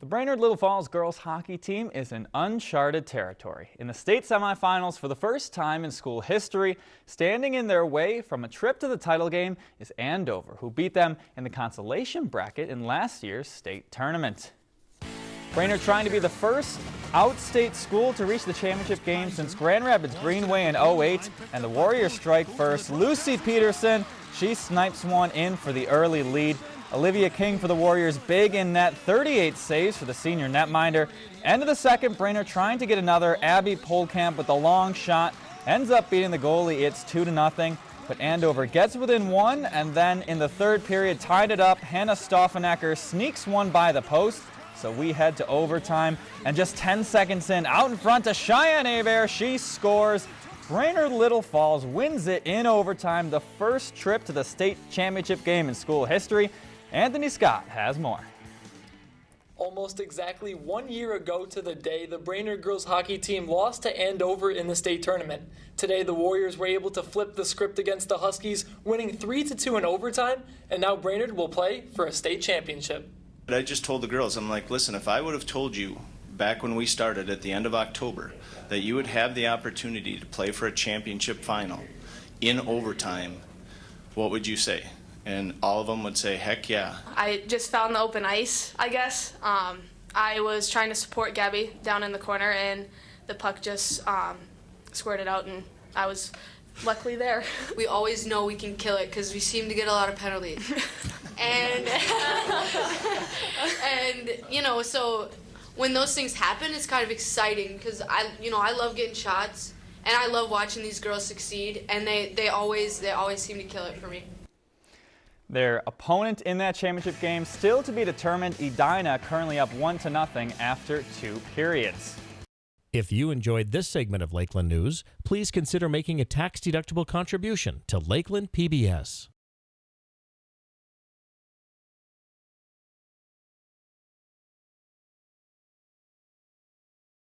The Brainerd Little Falls girls hockey team is in uncharted territory. In the state semifinals for the first time in school history, standing in their way from a trip to the title game is Andover, who beat them in the consolation bracket in last year's state tournament. Brainerd trying to be the first outstate school to reach the championship game since Grand Rapids Greenway in 08, and the Warriors strike first. Lucy Peterson, she snipes one in for the early lead. Olivia King for the Warriors, big in net, 38 saves for the senior netminder. End of the second, Brainerd trying to get another. Abby Polkamp with the long shot, ends up beating the goalie. It's 2 to nothing. But Andover gets within one, and then in the third period, tied it up. Hannah Stoffenecker sneaks one by the post. So we head to overtime, and just 10 seconds in, out in front to Cheyenne Aver, she scores. Brainerd Little Falls wins it in overtime, the first trip to the state championship game in school history. Anthony Scott has more. Almost exactly one year ago to the day, the Brainerd girls hockey team lost to Andover in the state tournament. Today, the Warriors were able to flip the script against the Huskies, winning 3-2 in overtime, and now Brainerd will play for a state championship. I just told the girls, I'm like, listen, if I would have told you back when we started at the end of October that you would have the opportunity to play for a championship final in overtime, what would you say? And all of them would say, heck yeah. I just found the open ice, I guess. Um, I was trying to support Gabby down in the corner, and the puck just um, squirted out, and I was luckily there. We always know we can kill it because we seem to get a lot of penalties. and and you know, so when those things happen, it's kind of exciting because I, you know, I love getting shots and I love watching these girls succeed, and they they always they always seem to kill it for me. Their opponent in that championship game still to be determined. Edina currently up one to nothing after two periods. If you enjoyed this segment of Lakeland News, please consider making a tax-deductible contribution to Lakeland PBS.